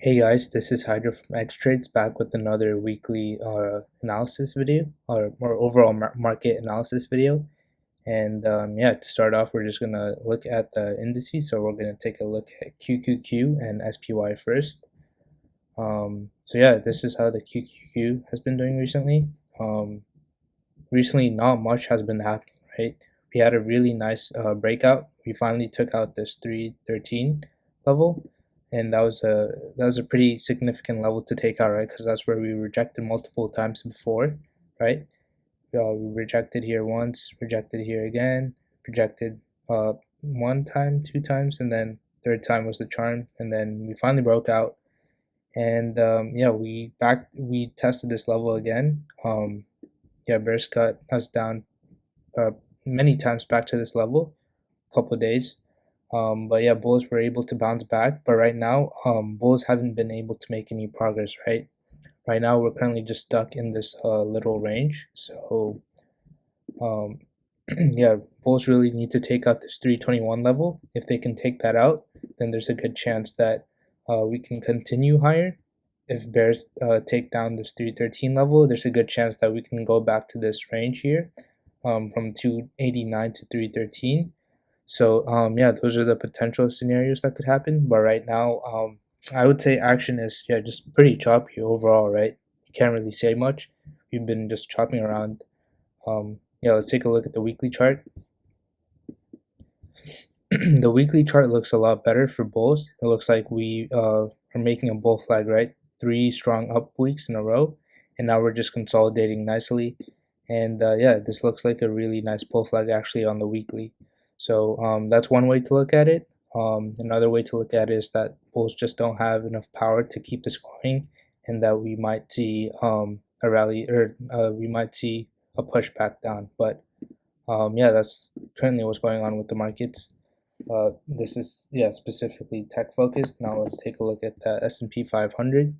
Hey guys, this is Hydra from X Trades back with another weekly uh, analysis video or more overall mar market analysis video. And um, yeah, to start off, we're just gonna look at the indices. So we're gonna take a look at QQQ and SPY first. Um, so yeah, this is how the QQQ has been doing recently. Um, recently, not much has been happening, right? We had a really nice uh, breakout. We finally took out this 313 level and that was a that was a pretty significant level to take out, right? Because that's where we rejected multiple times before, right? Uh, we rejected here once, rejected here again, rejected uh, one time, two times, and then third time was the charm, and then we finally broke out, and um, yeah, we back we tested this level again. Um, yeah, bears cut us down uh, many times back to this level, couple days um, but yeah, Bulls were able to bounce back. But right now, um, Bulls haven't been able to make any progress, right? Right now, we're currently just stuck in this uh, little range. So, um, yeah, Bulls really need to take out this 321 level. If they can take that out, then there's a good chance that uh, we can continue higher. If Bears uh, take down this 313 level, there's a good chance that we can go back to this range here um, from 289 to 313 so um, yeah, those are the potential scenarios that could happen. But right now, um, I would say action is yeah just pretty choppy overall, right? You can't really say much. We've been just chopping around. Um, yeah, let's take a look at the weekly chart. the weekly chart looks a lot better for bulls. It looks like we uh, are making a bull flag, right? Three strong up weeks in a row, and now we're just consolidating nicely. And uh, yeah, this looks like a really nice bull flag actually on the weekly. So um, that's one way to look at it. Um, another way to look at it is that bulls just don't have enough power to keep this going, and that we might see um, a rally or uh, we might see a push back down. But um, yeah, that's currently what's going on with the markets. Uh, this is yeah specifically tech focused. Now let's take a look at the S&P 500.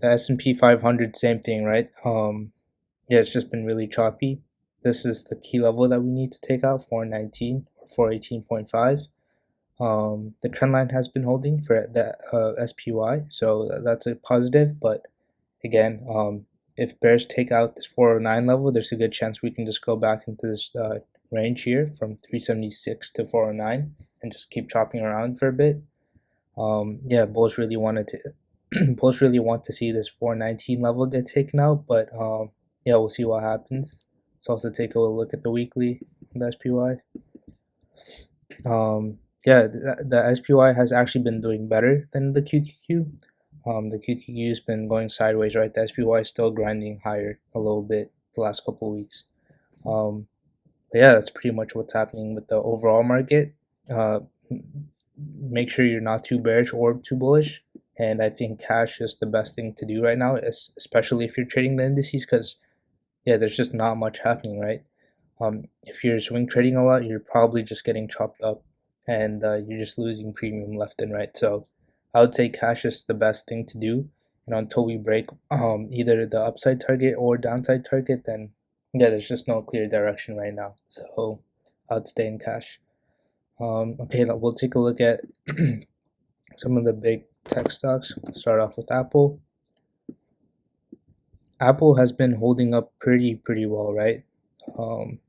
The S&P 500, same thing, right? Um, yeah, it's just been really choppy. This is the key level that we need to take out, 419 or 418.5. Um, the trend line has been holding for the uh, SPY, so that's a positive. But again, um, if bears take out this 409 level, there's a good chance we can just go back into this uh, range here from 376 to 409 and just keep chopping around for a bit. Um, yeah, bulls really wanted to bulls really want to see this 419 level get taken out, but um, yeah, we'll see what happens. Let's also take a look at the weekly, the SPY. Um, yeah, the, the SPY has actually been doing better than the QQQ. Um, the QQQ has been going sideways, right? The SPY is still grinding higher a little bit the last couple weeks. Um, but yeah, that's pretty much what's happening with the overall market. Uh, make sure you're not too bearish or too bullish. And I think cash is the best thing to do right now, especially if you're trading the indices, because yeah, there's just not much happening, right? Um, if you're swing trading a lot, you're probably just getting chopped up and uh, you're just losing premium left and right. So I would say cash is the best thing to do. And until we break um, either the upside target or downside target, then yeah, there's just no clear direction right now. So I would stay in cash. Um, okay, we'll take a look at some of the big tech stocks. We'll start off with Apple. Apple has been holding up pretty pretty well, right? Um,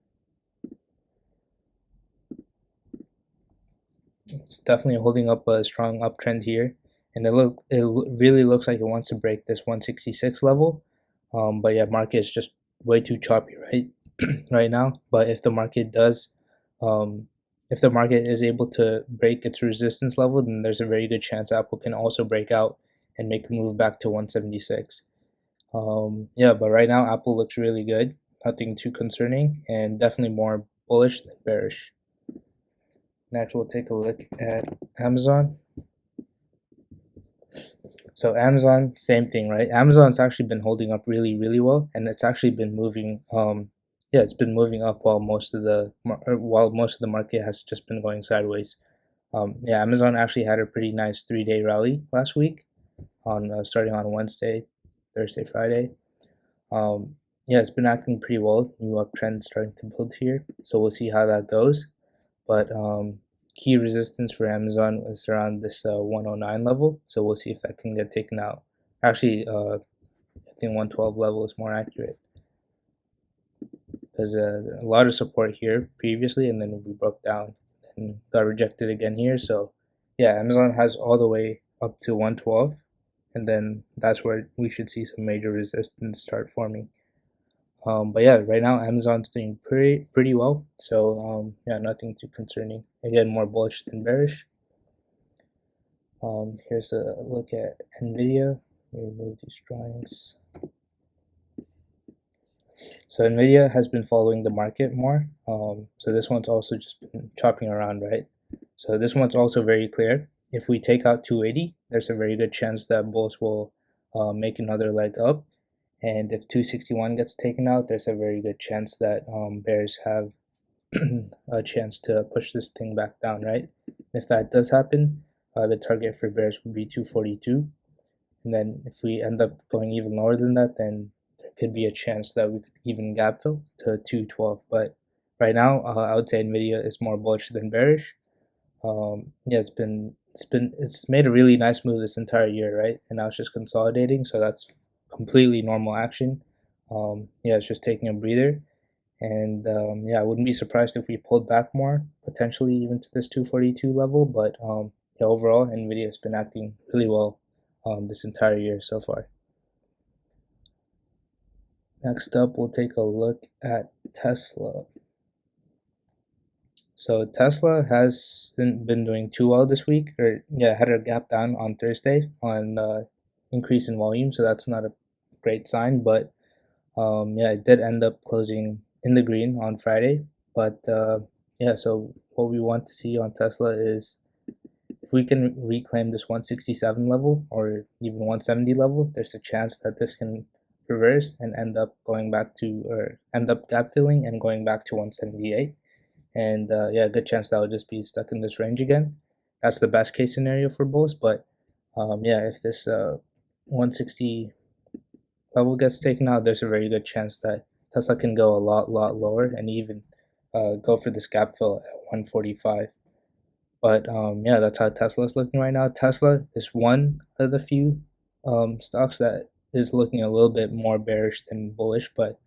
it's definitely holding up a strong uptrend here, and it look it really looks like it wants to break this 166 level. Um, but yeah, market is just way too choppy right right now. But if the market does, um, if the market is able to break its resistance level, then there's a very good chance Apple can also break out and make a move back to 176. Um, yeah, but right now Apple looks really good. Nothing too concerning and definitely more bullish than bearish. Next, we'll take a look at Amazon. So Amazon, same thing, right? Amazon's actually been holding up really, really well, and it's actually been moving. Um, yeah, it's been moving up while most of the while most of the market has just been going sideways. Um, yeah, Amazon actually had a pretty nice three-day rally last week, on uh, starting on Wednesday, Thursday, Friday. Um, yeah, it's been acting pretty well. New uptrend starting to build here, so we'll see how that goes. But um, key resistance for Amazon is around this uh, 109 level. So we'll see if that can get taken out. Actually, uh, I think 112 level is more accurate. Because uh, a lot of support here previously, and then we broke down and got rejected again here. So yeah, Amazon has all the way up to 112, and then that's where we should see some major resistance start forming. Um, but yeah, right now Amazon's doing pretty pretty well. So um, yeah, nothing too concerning. Again, more bullish than bearish. Um, here's a look at Nvidia. remove these drawings. So Nvidia has been following the market more. Um, so this one's also just been chopping around, right? So this one's also very clear. If we take out 280, there's a very good chance that bulls will uh, make another leg up. And if 261 gets taken out there's a very good chance that um, bears have a chance to push this thing back down right? If that does happen uh, the target for bears would be 242 and then if we end up going even lower than that then there could be a chance that we could even gap fill to 212 but right now uh, I would say Nvidia is more bullish than bearish. Um, yeah it's been it's been it's made a really nice move this entire year right and now it's just consolidating so that's completely normal action. Um, yeah, it's just taking a breather. And um, yeah, I wouldn't be surprised if we pulled back more, potentially even to this 242 level. But um, yeah, overall, NVIDIA has been acting really well um, this entire year so far. Next up, we'll take a look at Tesla. So Tesla hasn't been doing too well this week, or yeah, had a gap down on Thursday on uh, increase in volume, so that's not a great sign. But um, yeah, it did end up closing in the green on Friday. But uh, yeah, so what we want to see on Tesla is if we can reclaim this 167 level or even 170 level, there's a chance that this can reverse and end up going back to or end up gap filling and going back to 178 and uh, yeah good chance that will just be stuck in this range again that's the best case scenario for both but um, yeah if this uh, 160 level gets taken out, there's a very good chance that Tesla can go a lot, lot lower and even uh, go for this gap fill at 145. But um, yeah, that's how Tesla is looking right now. Tesla is one of the few um, stocks that is looking a little bit more bearish than bullish. But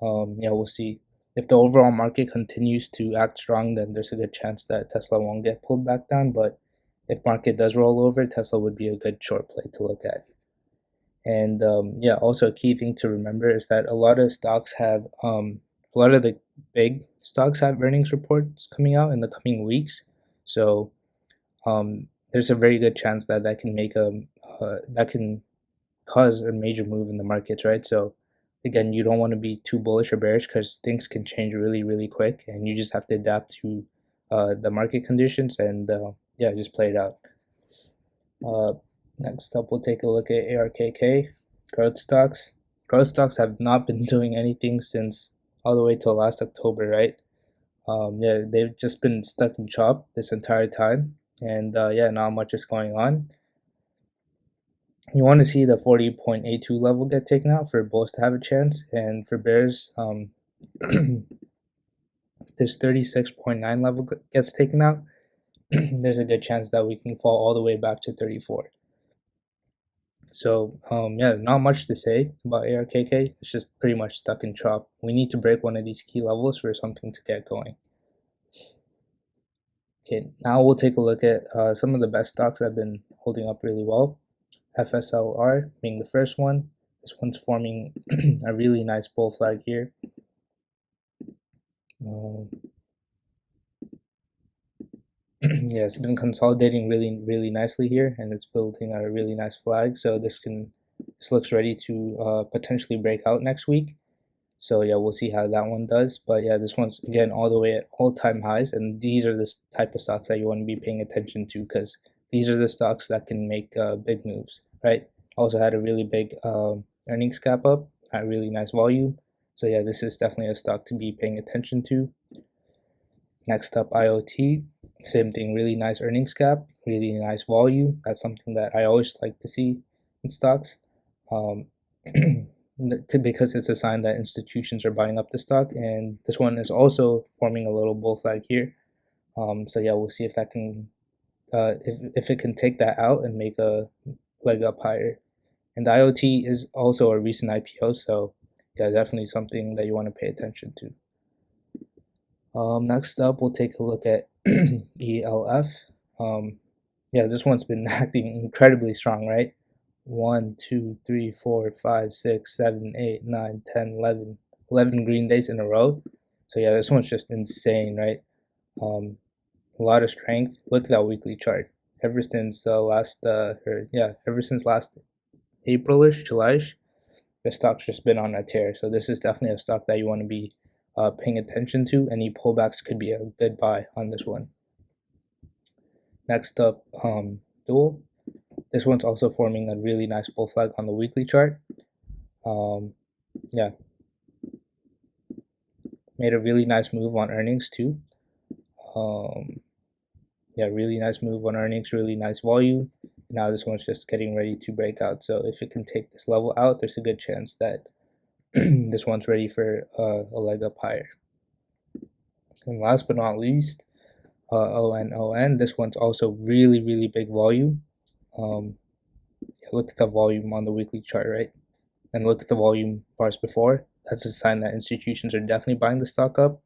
um, yeah, we'll see. If the overall market continues to act strong, then there's a good chance that Tesla won't get pulled back down. But if market does roll over, Tesla would be a good short play to look at. And um, yeah, also a key thing to remember is that a lot of stocks have, um, a lot of the big stocks have earnings reports coming out in the coming weeks. So um, there's a very good chance that that can make a, uh, that can cause a major move in the markets, right? So again, you don't want to be too bullish or bearish because things can change really, really quick and you just have to adapt to uh, the market conditions and uh, yeah, just play it out. Uh, Next up, we'll take a look at ARKK, growth stocks. Growth stocks have not been doing anything since all the way till last October, right? Um, yeah, they've just been stuck in chop this entire time. And uh, yeah, not much is going on. You want to see the 40.82 level get taken out for bulls to have a chance. And for bears, um, this 36.9 level gets taken out. there's a good chance that we can fall all the way back to 34. So um, yeah, not much to say about ARKK. It's just pretty much stuck in chop. We need to break one of these key levels for something to get going. Okay, now we'll take a look at uh, some of the best stocks have been holding up really well. FSLR being the first one. This one's forming a really nice bull flag here. Um, yeah, it's been consolidating really, really nicely here, and it's building out a really nice flag. So this can, this looks ready to uh, potentially break out next week. So yeah, we'll see how that one does. But yeah, this one's again all the way at all-time highs, and these are the type of stocks that you want to be paying attention to because these are the stocks that can make uh, big moves, right? Also had a really big uh, earnings gap up, at really nice volume. So yeah, this is definitely a stock to be paying attention to. Next up, IoT. Same thing, really nice earnings gap, really nice volume. That's something that I always like to see in stocks. Um, because it's a sign that institutions are buying up the stock and this one is also forming a little bull flag here Um, so yeah, we'll see if that can, uh, if, if it can take that out and make a leg up higher. And IoT is also a recent IPO, so yeah, definitely something that you want to pay attention to. Um, next up, we'll take a look at ELF. Um, yeah, this one's been acting incredibly strong, right? 1, 2, 3, 4, 5, 6, 7, 8, 9, 10, 11, 11 green days in a row. So yeah, this one's just insane, right? Um, a lot of strength. Look at that weekly chart. Ever since uh, last, uh, or yeah, ever since last Aprilish, Julyish, the stock's just been on a tear. So this is definitely a stock that you want to be uh, paying attention to. Any pullbacks could be a good buy on this one. Next up, um, Dual. This one's also forming a really nice bull flag on the weekly chart. Um, yeah. Made a really nice move on earnings too. Um, yeah, really nice move on earnings, really nice volume. Now this one's just getting ready to break out. So if it can take this level out, there's a good chance that this one's ready for uh, a leg up higher. And last but not least, uh, ONON. This one's also really, really big volume. Um, look at the volume on the weekly chart, right? And look at the volume bars before. That's a sign that institutions are definitely buying the stock up.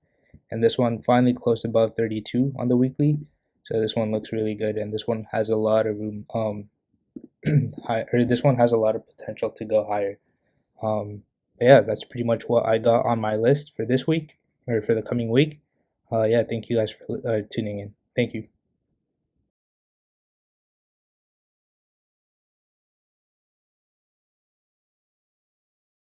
And this one finally closed above 32 on the weekly. So this one looks really good. And this one has a lot of room. Um, high, or this one has a lot of potential to go higher. Um, yeah, that's pretty much what I got on my list for this week or for the coming week. Uh, yeah, thank you guys for uh, tuning in. Thank you.